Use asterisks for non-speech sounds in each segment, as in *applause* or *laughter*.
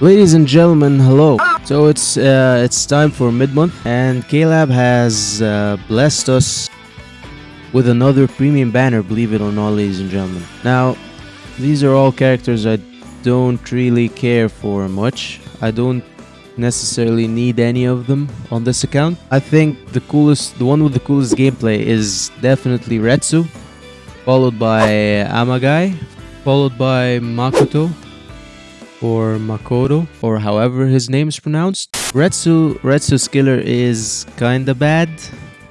Ladies and gentlemen, hello. So it's uh, it's time for mid-month, and KLab has uh, blessed us with another premium banner. Believe it or not, ladies and gentlemen. Now, these are all characters I don't really care for much. I don't necessarily need any of them on this account. I think the coolest, the one with the coolest gameplay is definitely Retsu, followed by Amagai, followed by Makoto, or Makoto, or however his name is pronounced. Retsu, Retsu's killer is kinda bad,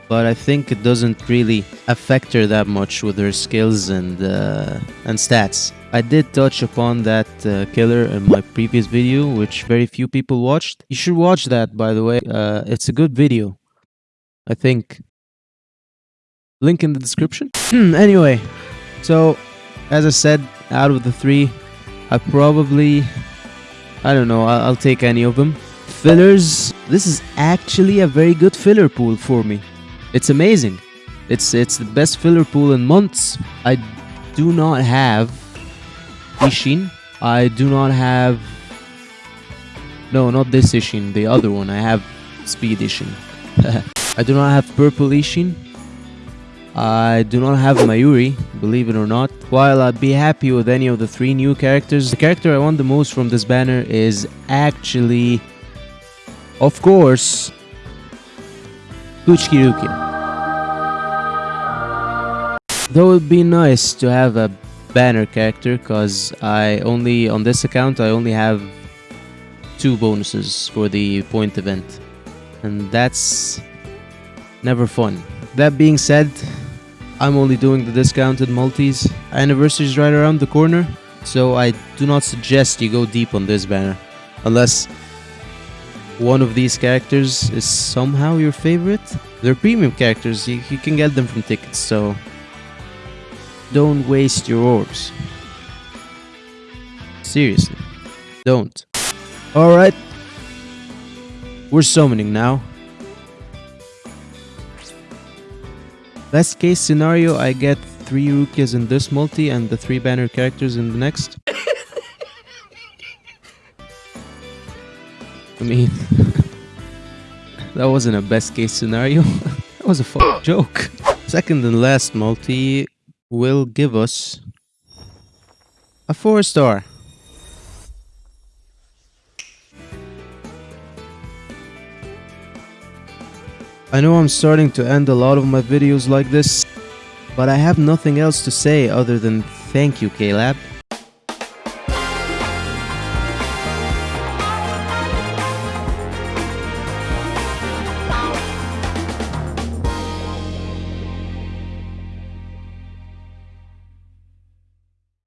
but I think it doesn't really affect her that much with her skills and uh, and stats. I did touch upon that uh, killer in my previous video, which very few people watched. You should watch that, by the way. Uh, it's a good video, I think. Link in the description. anyway, so as I said, out of the three, I probably, I don't know, I'll, I'll take any of them. Fillers, this is actually a very good filler pool for me. It's amazing. It's it's the best filler pool in months. I do not have Isshin. I do not have... No, not this Isshin, the other one. I have Speed Isshin. *laughs* I do not have Purple Ishin. I do not have Mayuri, believe it or not. While I'd be happy with any of the three new characters, the character I want the most from this banner is actually, of course, Kuchiki Rukia. Though it'd be nice to have a banner character, because I only, on this account, I only have two bonuses for the point event. And that's never fun. That being said, I'm only doing the discounted multis. Anniversary is right around the corner, so I do not suggest you go deep on this banner. Unless one of these characters is somehow your favorite. They're premium characters, you, you can get them from tickets, so don't waste your orbs. Seriously, don't. Alright, we're summoning now. Best case scenario, I get three Rukias in this multi and the three banner characters in the next. I mean, *laughs* that wasn't a best case scenario. *laughs* that was a joke. Second and last multi will give us a four star. I know I'm starting to end a lot of my videos like this, but I have nothing else to say other than thank you, KLab.